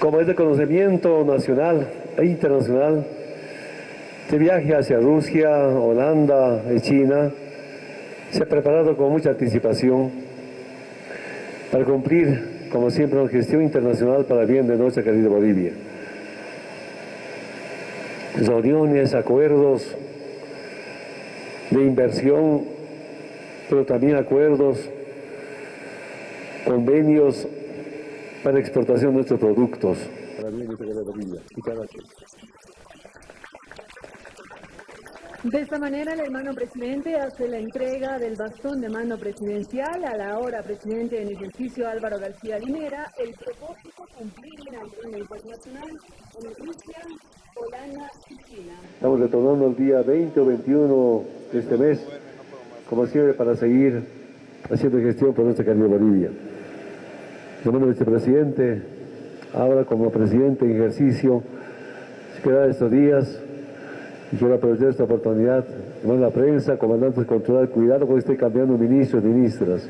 Como es de conocimiento nacional e internacional, este viaje hacia Rusia, Holanda y China se ha preparado con mucha anticipación para cumplir, como siempre, una gestión internacional para bien de nuestra querida Bolivia. Reuniones, acuerdos de inversión, pero también acuerdos, convenios para exportación de nuestros productos. Para el bien de esta manera, el hermano presidente hace la entrega del bastón de mando presidencial a la ahora presidente en ejercicio Álvaro García Linera. El propósito cumplir la agenda internacional en Rusia, Holanda y China. Estamos retornando el día 20 o 21 de este mes, como siempre, para seguir haciendo gestión por nuestra querida Bolivia. Hermano vicepresidente, ahora como presidente en ejercicio, se queda estos días quiero aprovechar esta oportunidad, hermano la prensa, comandantes controlar, cuidado porque esté cambiando ministros ministras.